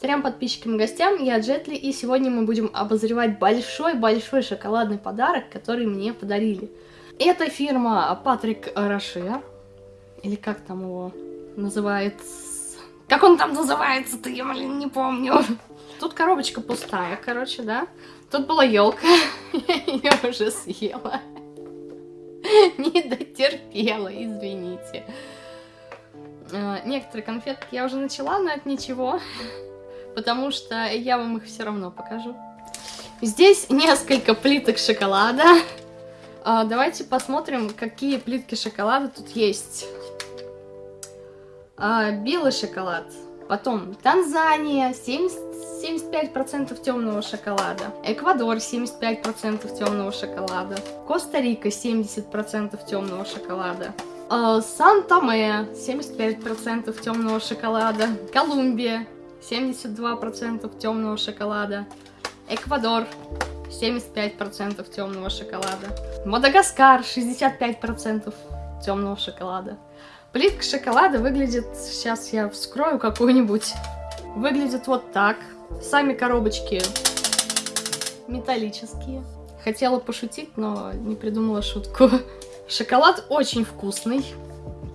Трем подписчикам и гостям, я Джетли, и сегодня мы будем обозревать большой-большой шоколадный подарок, который мне подарили. Это фирма Патрик Роше, или как там его называется... Как он там называется-то, я, блин, не помню. Тут коробочка пустая, короче, да? Тут была елка, я ее уже съела. Не дотерпела, извините. А, некоторые конфетки я уже начала, но это ничего потому что я вам их все равно покажу. Здесь несколько плиток шоколада. А, давайте посмотрим, какие плитки шоколада тут есть. А, белый шоколад. Потом Танзания, 70, 75% темного шоколада. Эквадор, 75% темного шоколада. Коста-Рика, 70% темного шоколада. А, Сан-Томе, 75% темного шоколада. Колумбия, 72% темного шоколада. Эквадор 75% темного шоколада. Мадагаскар 65% темного шоколада. Плитка шоколада выглядит, сейчас я вскрою какую-нибудь, выглядит вот так. Сами коробочки металлические. Хотела пошутить, но не придумала шутку. Шоколад очень вкусный,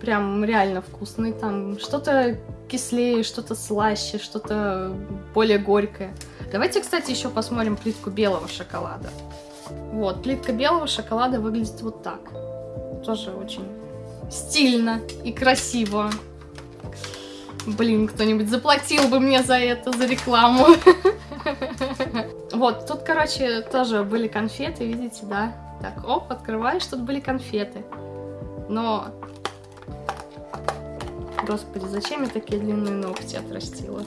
прям реально вкусный. Там что-то кислее, что-то слаще, что-то более горькое. Давайте, кстати, еще посмотрим плитку белого шоколада. Вот, плитка белого шоколада выглядит вот так. Тоже очень стильно и красиво. Блин, кто-нибудь заплатил бы мне за это, за рекламу. Вот, тут, короче, тоже были конфеты, видите, да? Так, оп, открываешь, тут были конфеты. Но Господи, зачем я такие длинные ногти отрастила?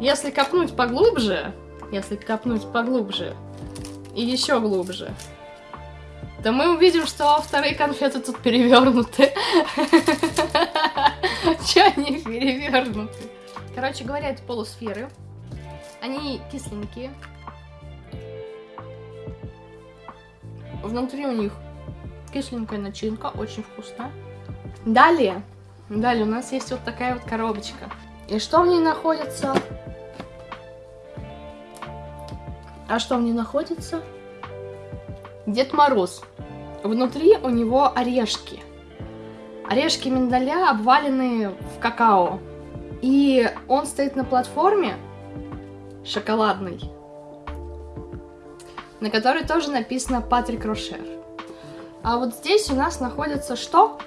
Если копнуть поглубже, если копнуть поглубже и еще глубже, то мы увидим, что вторые конфеты тут перевернуты. Че они перевернуты? Короче говоря, это полусферы. Они кисленькие. Внутри у них кисленькая начинка, очень вкусная. Далее Далее у нас есть вот такая вот коробочка. И что в ней находится? А что в ней находится? Дед Мороз. Внутри у него орешки. Орешки миндаля обваленные в какао. И он стоит на платформе шоколадной, на которой тоже написано Патрик Рошер. А вот здесь у нас находится что?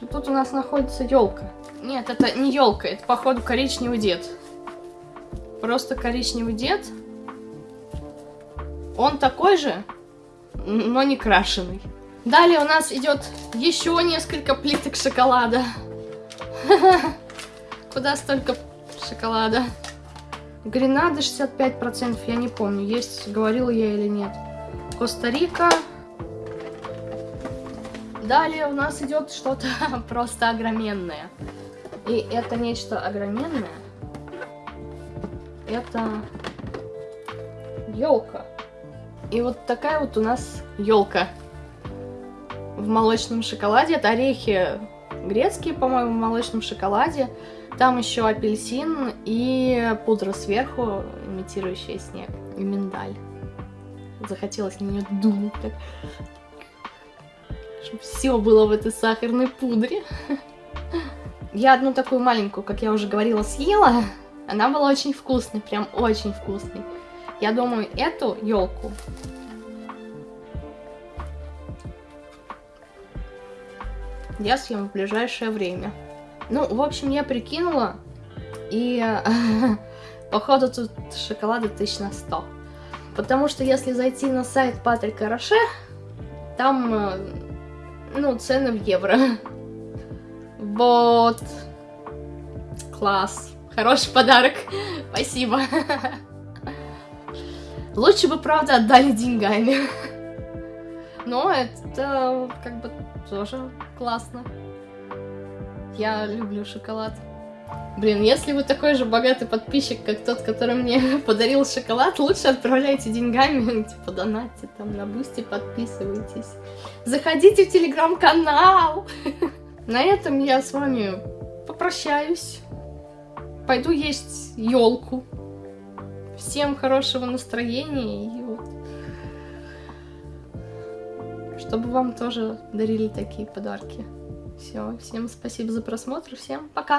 И тут у нас находится елка. Нет, это не елка, это походу коричневый дед. Просто коричневый дед. Он такой же, но не крашеный. Далее у нас идет еще несколько плиток шоколада. Куда столько шоколада? Гренада 65%, я не помню, есть, говорила я или нет. Коста-Рика Далее у нас идет что-то просто огроменное. И это нечто огроменное. Это елка. И вот такая вот у нас елка в молочном шоколаде. Это орехи грецкие, по-моему, в молочном шоколаде. Там еще апельсин и пудра сверху, имитирующая снег, и миндаль. Захотелось на нее дунуть так чтобы все было в этой сахарной пудре. Я одну такую маленькую, как я уже говорила, съела. Она была очень вкусной, прям очень вкусной. Я думаю, эту елку я съем в ближайшее время. Ну, в общем, я прикинула, и походу тут шоколада тысяч на 100. Потому что если зайти на сайт Патрика Роше, там э, ну, цены в евро. Вот. Класс. Хороший подарок. Спасибо. Лучше бы, правда, отдали деньгами. Но это как бы тоже классно. Я люблю шоколад. Блин, если вы такой же богатый подписчик, как тот, который мне подарил шоколад, лучше отправляйте деньгами, типа донатьте там на бусте, подписывайтесь. Заходите в телеграм-канал. На этом я с вами попрощаюсь. пойду есть елку. Всем хорошего настроения и вот чтобы вам тоже дарили такие подарки. Все, всем спасибо за просмотр, всем пока!